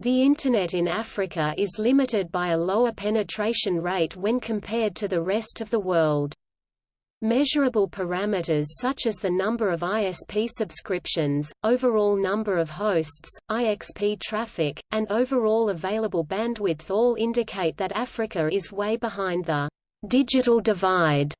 The Internet in Africa is limited by a lower penetration rate when compared to the rest of the world. Measurable parameters such as the number of ISP subscriptions, overall number of hosts, IXP traffic, and overall available bandwidth all indicate that Africa is way behind the digital divide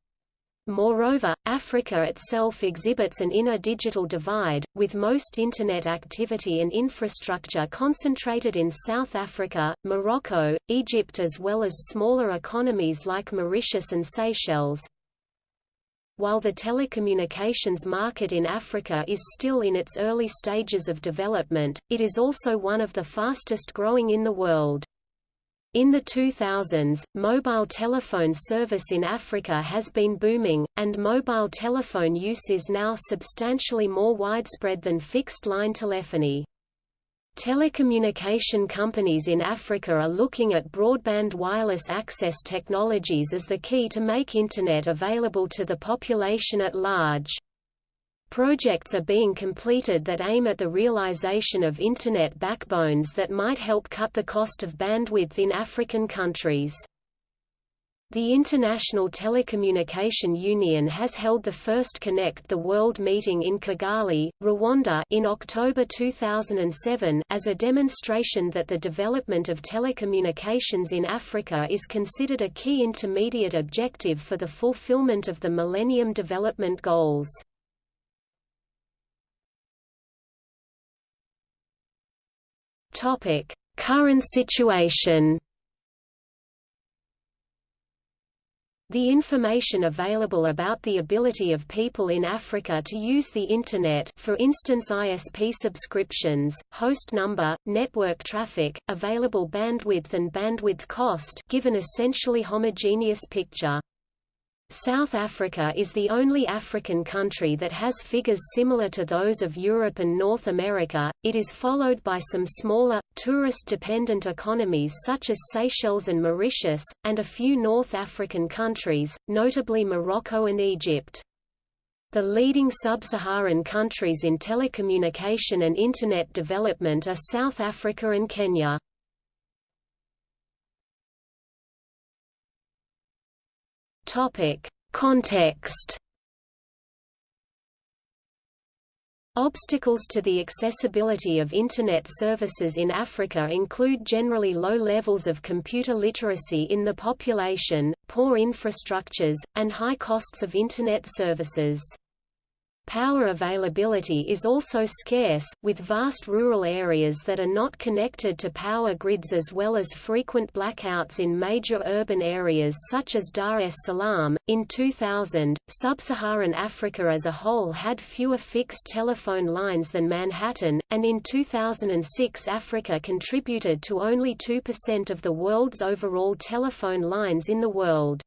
Moreover, Africa itself exhibits an inner digital divide, with most Internet activity and infrastructure concentrated in South Africa, Morocco, Egypt as well as smaller economies like Mauritius and Seychelles. While the telecommunications market in Africa is still in its early stages of development, it is also one of the fastest growing in the world. In the 2000s, mobile telephone service in Africa has been booming, and mobile telephone use is now substantially more widespread than fixed-line telephony. Telecommunication companies in Africa are looking at broadband wireless access technologies as the key to make Internet available to the population at large. Projects are being completed that aim at the realization of Internet backbones that might help cut the cost of bandwidth in African countries. The International Telecommunication Union has held the first Connect the World meeting in Kigali, Rwanda in October 2007 as a demonstration that the development of telecommunications in Africa is considered a key intermediate objective for the fulfillment of the Millennium Development Goals. Topic: Current situation. The information available about the ability of people in Africa to use the Internet for instance ISP subscriptions, host number, network traffic, available bandwidth and bandwidth cost give an essentially homogeneous picture. South Africa is the only African country that has figures similar to those of Europe and North America. It is followed by some smaller, tourist dependent economies such as Seychelles and Mauritius, and a few North African countries, notably Morocco and Egypt. The leading sub-Saharan countries in telecommunication and Internet development are South Africa and Kenya. Topic: Context. Obstacles to the accessibility of Internet services in Africa include generally low levels of computer literacy in the population, poor infrastructures, and high costs of Internet services. Power availability is also scarce, with vast rural areas that are not connected to power grids as well as frequent blackouts in major urban areas such as Dar es Salaam. In 2000, sub-Saharan Africa as a whole had fewer fixed telephone lines than Manhattan, and in 2006 Africa contributed to only 2% of the world's overall telephone lines in the world.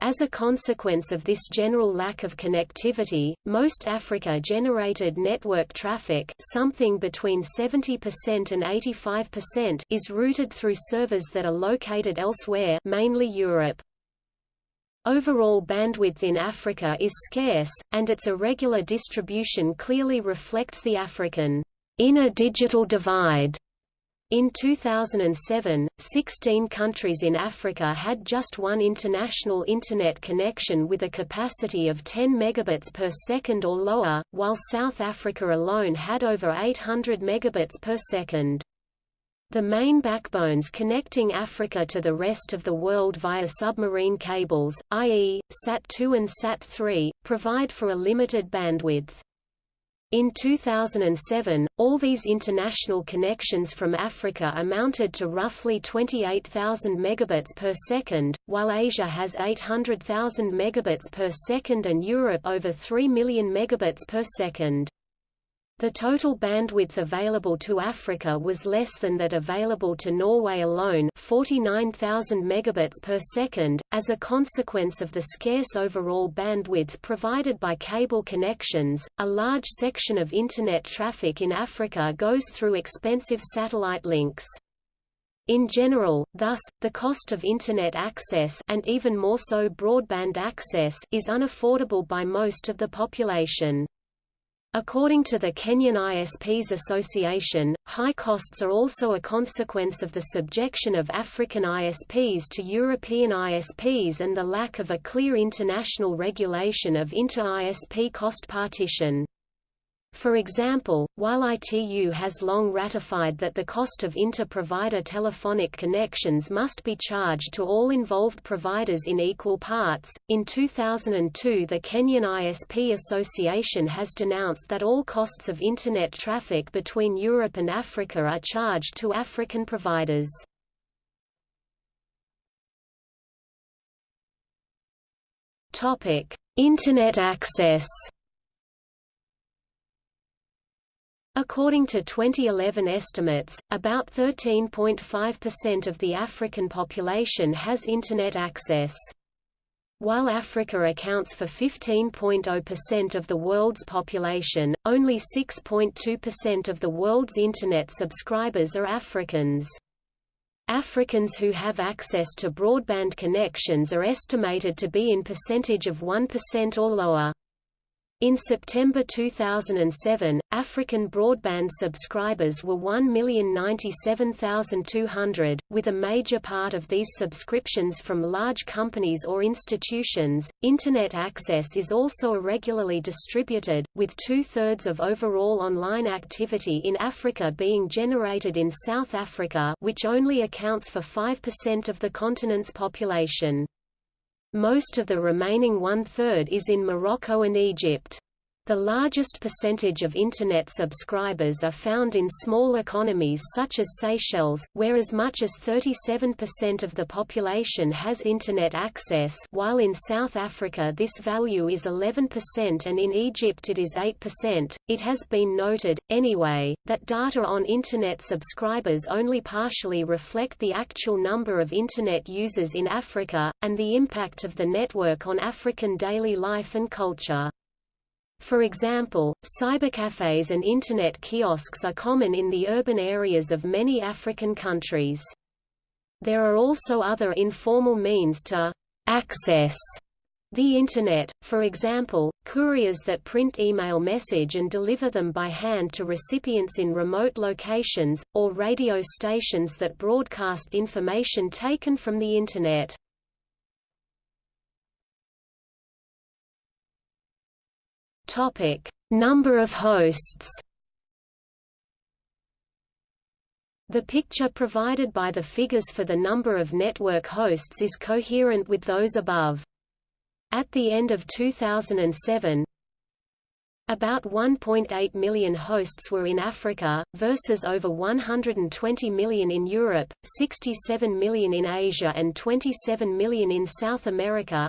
As a consequence of this general lack of connectivity, most Africa-generated network traffic something between 70% and 85% is routed through servers that are located elsewhere mainly Europe. Overall bandwidth in Africa is scarce, and its irregular distribution clearly reflects the African inner digital divide in 2007, 16 countries in Africa had just one international Internet connection with a capacity of 10 megabits per second or lower, while South Africa alone had over 800 megabits per second. The main backbones connecting Africa to the rest of the world via submarine cables, i.e., SAT-2 and SAT-3, provide for a limited bandwidth. In 2007, all these international connections from Africa amounted to roughly 28,000 megabits per second, while Asia has 800,000 megabits per second and Europe over 3 million megabits per second. The total bandwidth available to Africa was less than that available to Norway alone 49,000 megabits per second, as a consequence of the scarce overall bandwidth provided by cable connections. A large section of Internet traffic in Africa goes through expensive satellite links. In general, thus, the cost of Internet access and even more so broadband access is unaffordable by most of the population. According to the Kenyan ISPs Association, high costs are also a consequence of the subjection of African ISPs to European ISPs and the lack of a clear international regulation of inter-ISP cost partition. For example, while ITU has long ratified that the cost of inter-provider telephonic connections must be charged to all involved providers in equal parts, in 2002 the Kenyan ISP Association has denounced that all costs of Internet traffic between Europe and Africa are charged to African providers. Internet access According to 2011 estimates, about 13.5% of the African population has Internet access. While Africa accounts for 15.0% of the world's population, only 6.2% of the world's Internet subscribers are Africans. Africans who have access to broadband connections are estimated to be in percentage of 1% or lower. In September 2007, African broadband subscribers were 1,097,200, with a major part of these subscriptions from large companies or institutions. Internet access is also irregularly distributed, with two thirds of overall online activity in Africa being generated in South Africa, which only accounts for 5% of the continent's population. Most of the remaining one-third is in Morocco and Egypt. The largest percentage of Internet subscribers are found in small economies such as Seychelles, where as much as 37% of the population has Internet access while in South Africa this value is 11% and in Egypt it is 8%. It has been noted, anyway, that data on Internet subscribers only partially reflect the actual number of Internet users in Africa, and the impact of the network on African daily life and culture. For example, cybercafes and Internet kiosks are common in the urban areas of many African countries. There are also other informal means to access the Internet, for example, couriers that print email message and deliver them by hand to recipients in remote locations, or radio stations that broadcast information taken from the Internet. Topic: Number of hosts. The picture provided by the figures for the number of network hosts is coherent with those above. At the end of 2007, about 1.8 million hosts were in Africa, versus over 120 million in Europe, 67 million in Asia and 27 million in South America.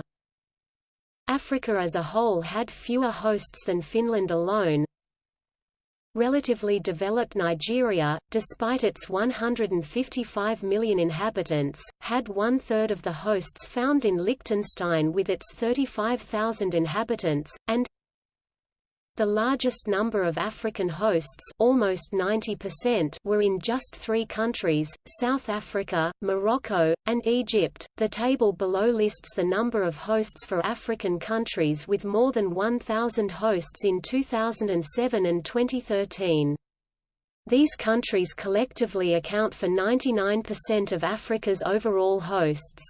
Africa as a whole had fewer hosts than Finland alone. Relatively developed Nigeria, despite its 155 million inhabitants, had one-third of the hosts found in Liechtenstein with its 35,000 inhabitants, and the largest number of African hosts almost 90% were in just three countries, South Africa, Morocco, and Egypt. The table below lists the number of hosts for African countries with more than 1,000 hosts in 2007 and 2013. These countries collectively account for 99% of Africa's overall hosts.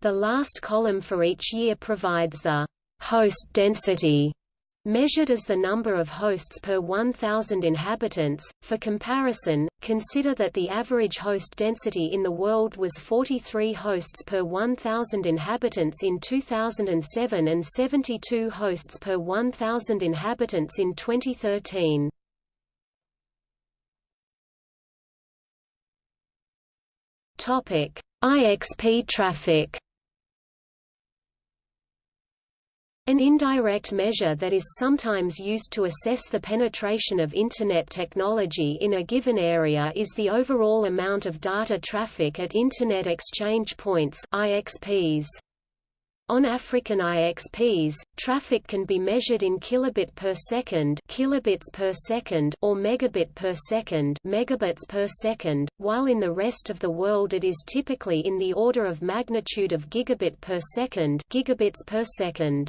The last column for each year provides the host density Measured as the number of hosts per 1,000 inhabitants, for comparison, consider that the average host density in the world was 43 hosts per 1,000 inhabitants in 2007 and 72 hosts per 1,000 inhabitants in 2013. IXP traffic An indirect measure that is sometimes used to assess the penetration of Internet technology in a given area is the overall amount of data traffic at Internet Exchange Points IXPs. On African IXPs, traffic can be measured in kilobit per second, kilobits per second or megabit per second, megabits per second, while in the rest of the world it is typically in the order of magnitude of gigabit per second, gigabits per second.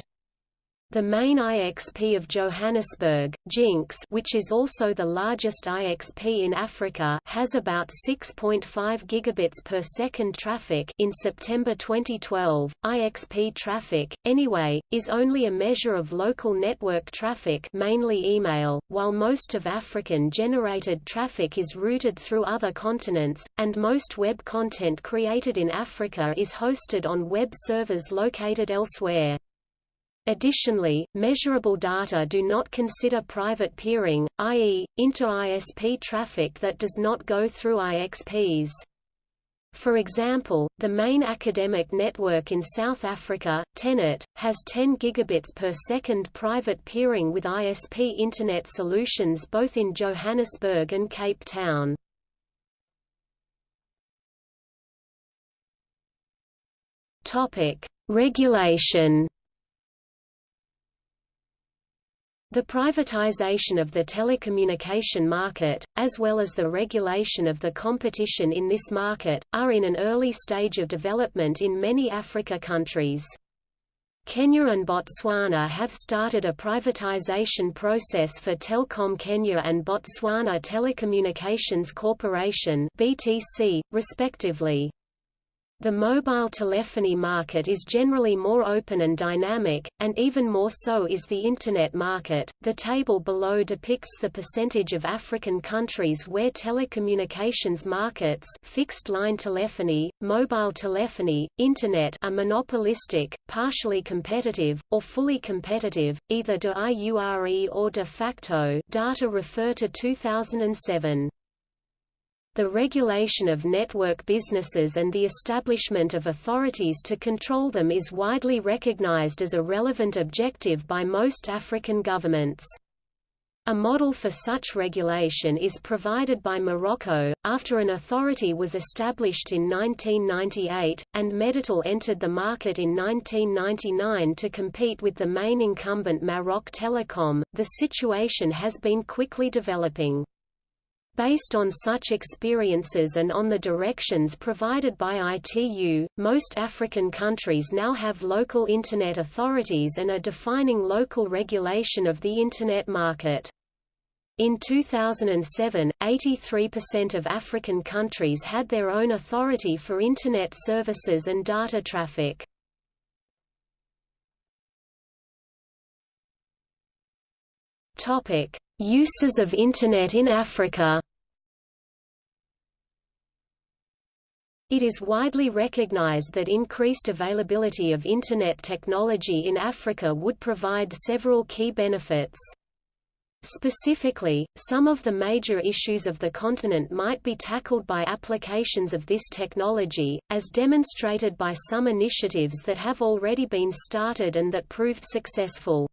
The main IXP of Johannesburg, Jinx which is also the largest IXP in Africa has about 6.5 gigabits per second traffic in September 2012. IXP traffic, anyway, is only a measure of local network traffic mainly email, while most of African-generated traffic is routed through other continents, and most web content created in Africa is hosted on web servers located elsewhere. Additionally, measurable data do not consider private peering, i.e., inter-ISP traffic that does not go through IXPs. For example, the main academic network in South Africa, Tenet, has 10 gigabits per second private peering with ISP Internet solutions both in Johannesburg and Cape Town. Regulation The privatization of the telecommunication market, as well as the regulation of the competition in this market, are in an early stage of development in many Africa countries. Kenya and Botswana have started a privatization process for Telkom Kenya and Botswana Telecommunications Corporation (BTC), respectively. The mobile telephony market is generally more open and dynamic, and even more so is the Internet market. The table below depicts the percentage of African countries where telecommunications markets fixed line telephony, mobile telephony, Internet are monopolistic, partially competitive, or fully competitive, either de iure or de facto data refer to 2007. The regulation of network businesses and the establishment of authorities to control them is widely recognized as a relevant objective by most African governments. A model for such regulation is provided by Morocco, after an authority was established in 1998, and Meditel entered the market in 1999 to compete with the main incumbent Maroc Telecom. The situation has been quickly developing. Based on such experiences and on the directions provided by ITU, most African countries now have local Internet authorities and are defining local regulation of the Internet market. In 2007, 83% of African countries had their own authority for Internet services and data traffic. Uses of Internet in Africa It is widely recognized that increased availability of Internet technology in Africa would provide several key benefits. Specifically, some of the major issues of the continent might be tackled by applications of this technology, as demonstrated by some initiatives that have already been started and that proved successful.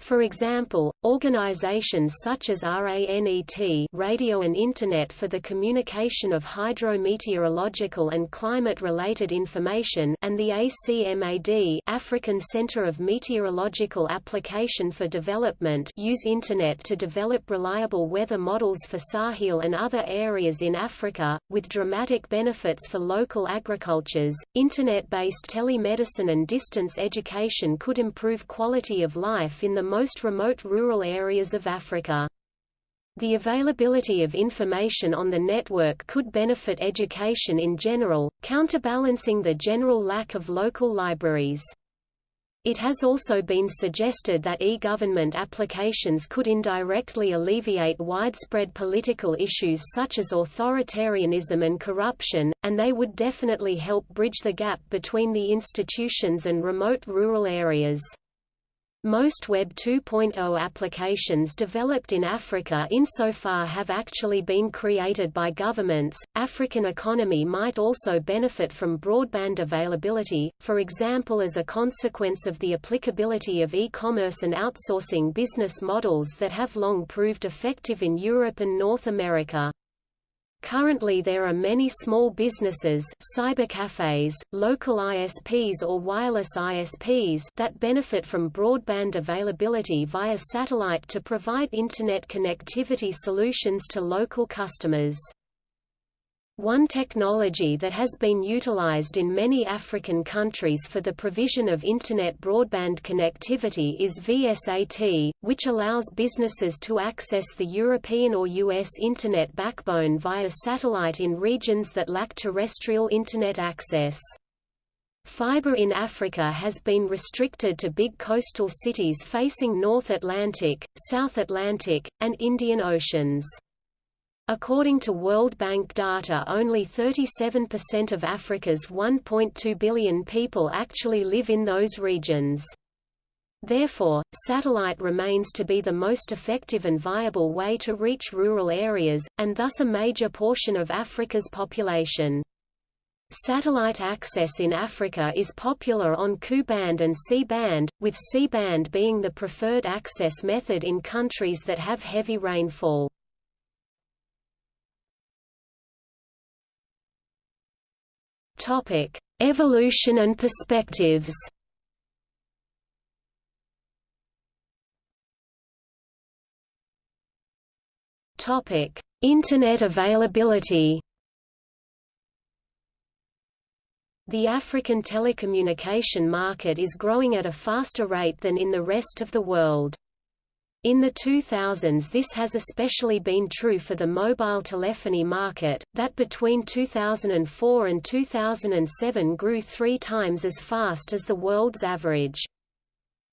For example, organizations such as RANET Radio and Internet for the Communication of Hydrometeorological and Climate-related Information and the ACMAD African Center of Meteorological Application for Development use Internet to develop reliable weather models for Sahel and other areas in Africa, with dramatic benefits for local agricultures. Internet-based telemedicine and distance education could improve quality of life in the most remote rural areas of Africa. The availability of information on the network could benefit education in general, counterbalancing the general lack of local libraries. It has also been suggested that e-government applications could indirectly alleviate widespread political issues such as authoritarianism and corruption, and they would definitely help bridge the gap between the institutions and remote rural areas. Most Web 2.0 applications developed in Africa insofar have actually been created by governments. African economy might also benefit from broadband availability, for example as a consequence of the applicability of e-commerce and outsourcing business models that have long proved effective in Europe and North America. Currently there are many small businesses cybercafes, local ISPs or wireless ISPs that benefit from broadband availability via satellite to provide Internet connectivity solutions to local customers. One technology that has been utilized in many African countries for the provision of Internet broadband connectivity is VSAT, which allows businesses to access the European or US Internet backbone via satellite in regions that lack terrestrial Internet access. Fiber in Africa has been restricted to big coastal cities facing North Atlantic, South Atlantic, and Indian Oceans. According to World Bank data only 37% of Africa's 1.2 billion people actually live in those regions. Therefore, satellite remains to be the most effective and viable way to reach rural areas, and thus a major portion of Africa's population. Satellite access in Africa is popular on Ku-band and C-band, with C-band being the preferred access method in countries that have heavy rainfall. Topic: Evolution and perspectives. Topic: Internet availability. The African telecommunication market is growing at a faster rate than in the rest of the world. In the 2000s this has especially been true for the mobile telephony market, that between 2004 and 2007 grew three times as fast as the world's average.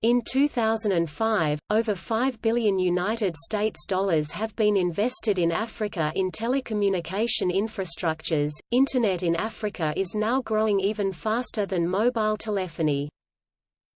In 2005, over 5 billion United States dollars have been invested in Africa in telecommunication infrastructures. Internet in Africa is now growing even faster than mobile telephony.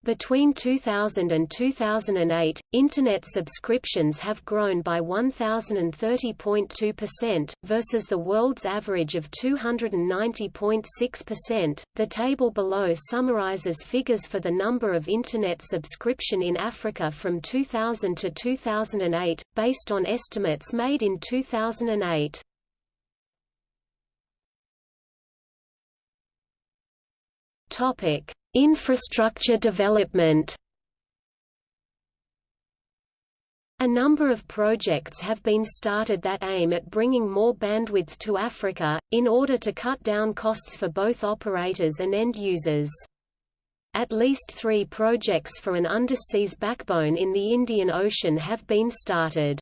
Between 2000 and 2008, Internet subscriptions have grown by 1,030.2%, versus the world's average of 290.6%. The table below summarizes figures for the number of Internet subscription in Africa from 2000 to 2008, based on estimates made in 2008. Topic. Infrastructure development A number of projects have been started that aim at bringing more bandwidth to Africa, in order to cut down costs for both operators and end users. At least three projects for an underseas backbone in the Indian Ocean have been started.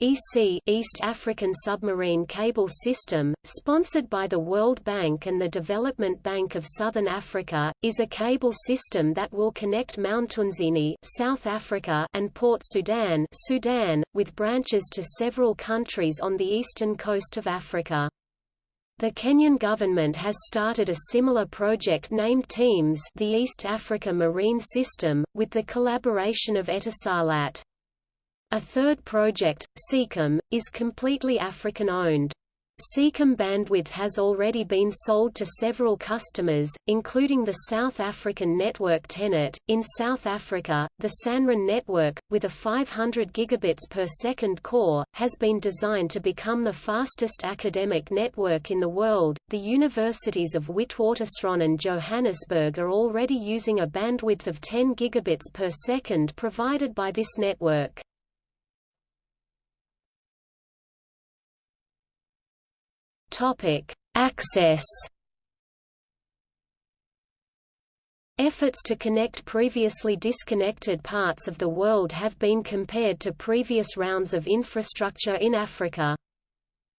EASSy East African Submarine Cable System, sponsored by the World Bank and the Development Bank of Southern Africa, is a cable system that will connect Mtunzini South Africa and Port Sudan, Sudan, with branches to several countries on the eastern coast of Africa. The Kenyan government has started a similar project named TEAMS the East Africa Marine System, with the collaboration of Etisalat. A third project, Seacom, is completely African-owned. Seacom bandwidth has already been sold to several customers, including the South African network Tenet. In South Africa, the Sanren network, with a 500 gigabits per second core, has been designed to become the fastest academic network in the world. The universities of Witwatersrand and Johannesburg are already using a bandwidth of 10 gigabits per second provided by this network. Topic: Access. Efforts to connect previously disconnected parts of the world have been compared to previous rounds of infrastructure in Africa.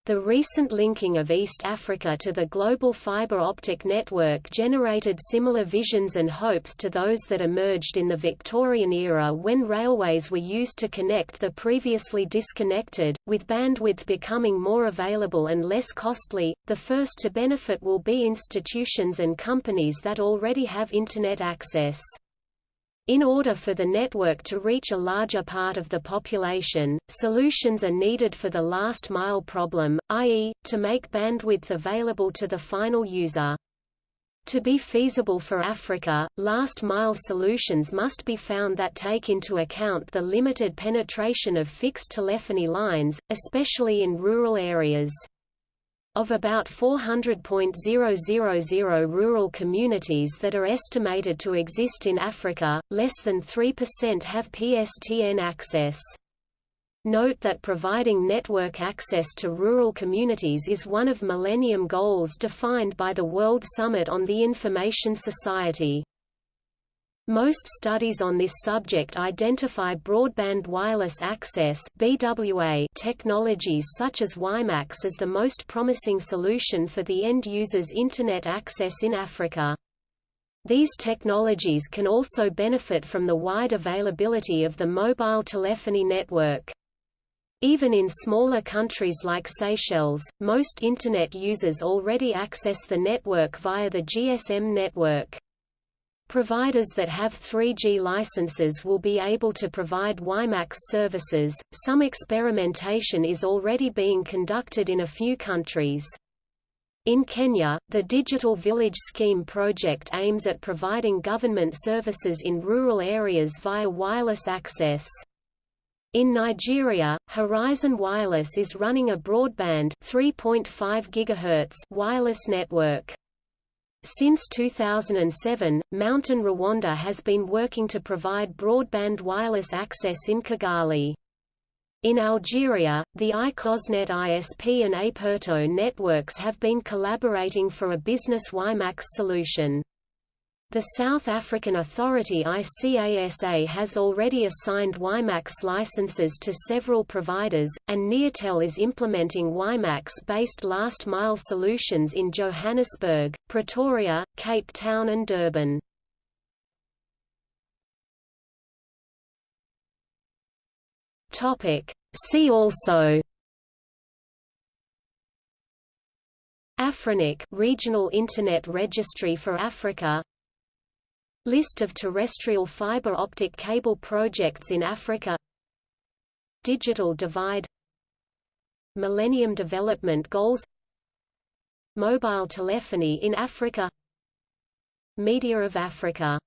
The recent linking of East Africa to the global fiber optic network generated similar visions and hopes to those that emerged in the Victorian era when railways were used to connect the previously disconnected, with bandwidth becoming more available and less costly. The first to benefit will be institutions and companies that already have Internet access. In order for the network to reach a larger part of the population, solutions are needed for the last mile problem, i.e., to make bandwidth available to the final user. To be feasible for Africa, last-mile solutions must be found that take into account the limited penetration of fixed telephony lines, especially in rural areas. Of about 400.000 rural communities that are estimated to exist in Africa, less than 3% have PSTN access. Note that providing network access to rural communities is one of Millennium Goals defined by the World Summit on the Information Society. Most studies on this subject identify broadband wireless access BWA technologies such as WiMAX as the most promising solution for the end user's Internet access in Africa. These technologies can also benefit from the wide availability of the mobile telephony network. Even in smaller countries like Seychelles, most Internet users already access the network via the GSM network. Providers that have 3G licenses will be able to provide WiMAX services. Some experimentation is already being conducted in a few countries. In Kenya, the Digital Village Scheme project aims at providing government services in rural areas via wireless access. In Nigeria, Horizon Wireless is running a broadband 3.5 GHz wireless network. Since 2007, Mountain Rwanda has been working to provide broadband wireless access in Kigali. In Algeria, the iCosnet ISP and Aperto networks have been collaborating for a business WiMAX solution. The South African authority ICASA has already assigned WiMAX licenses to several providers, and Neotel is implementing WiMAX-based last-mile solutions in Johannesburg, Pretoria, Cape Town and Durban. See also Afrinic Regional Internet Registry for Africa List of terrestrial fiber optic cable projects in Africa. Digital divide. Millennium Development Goals. Mobile telephony in Africa. Media of Africa